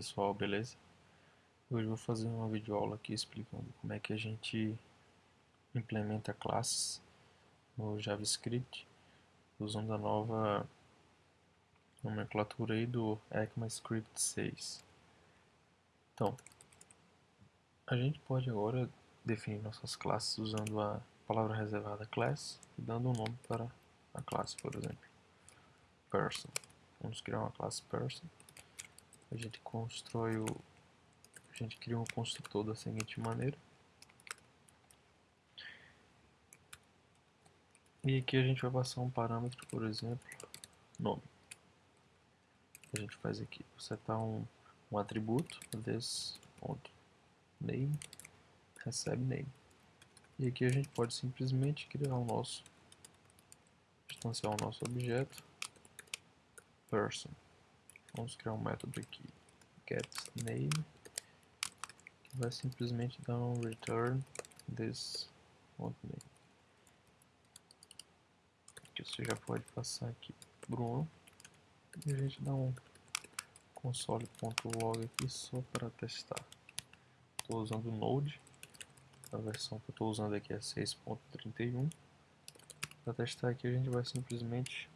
Pessoal, beleza? Hoje vou fazer uma videoaula aqui explicando como é que a gente implementa classes no JavaScript usando a nova nomenclatura aí do ECMAScript 6. Então, a gente pode agora definir nossas classes usando a palavra reservada class e dando um nome para a classe, por exemplo, person. Vamos criar uma classe person a gente constrói o a gente cria um construtor da seguinte maneira. E aqui a gente vai passar um parâmetro por exemplo nome. A gente faz aqui setar um, um atributo this ponto name recebe name. E aqui a gente pode simplesmente criar o nosso instanciar o nosso objeto person Vamos criar um método aqui, getName, que vai simplesmente dar um return this name. Que você já pode passar aqui Bruno e a gente dá um console.log aqui só para testar. Estou usando Node, a versão que eu estou usando aqui é 6.31. Para testar aqui a gente vai simplesmente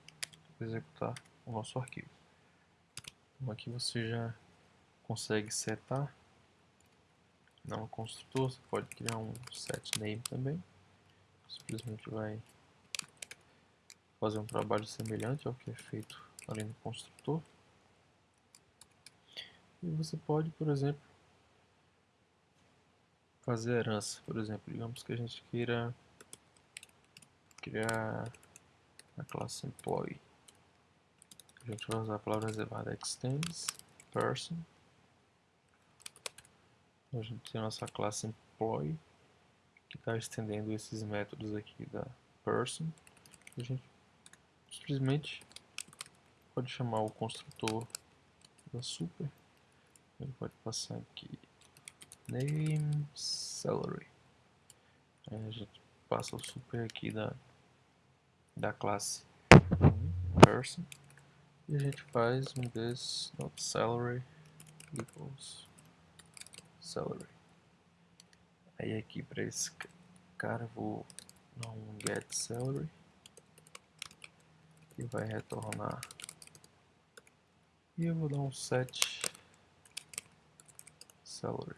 executar o nosso arquivo. Aqui você já consegue setar não construtor, você pode criar um set name também. Simplesmente vai fazer um trabalho semelhante ao que é feito ali no construtor. E você pode, por exemplo, fazer herança. Por exemplo, digamos que a gente queira criar a classe employee a gente vai usar a palavra reservada extends person. A gente tem a nossa classe employee que está estendendo esses métodos aqui da person. A gente simplesmente pode chamar o construtor da super. Ele pode passar aqui name salary. Aí a gente passa o super aqui da, da classe person e a gente faz um this not salary equals salary aí aqui para esse cara vou dar um get salary e vai retornar. E eu vou dar um set salary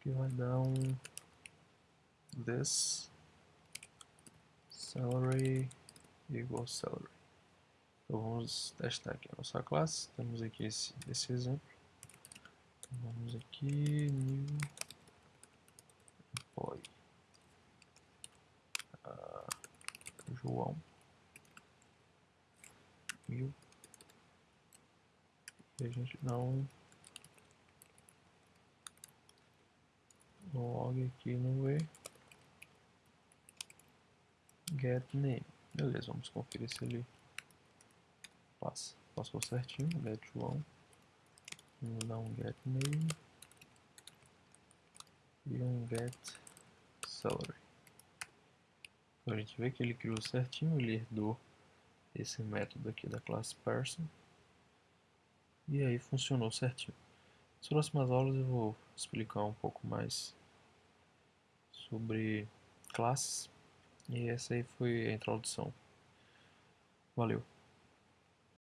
que vai dar um this salary igual salary. Então vamos testar aqui a nossa classe. Temos aqui esse, esse exemplo. Vamos aqui, new employee. Uh, João. Mil. E a gente um log aqui no E get name. Beleza, vamos conferir se ele passa. Passou certinho, get João. Vamos dar um get name e um get salary. Então a gente vê que ele criou certinho, ele herdou esse método aqui da classe person e aí funcionou certinho. Nas próximas aulas eu vou explicar um pouco mais sobre classes e essa aí foi a introdução. Valeu!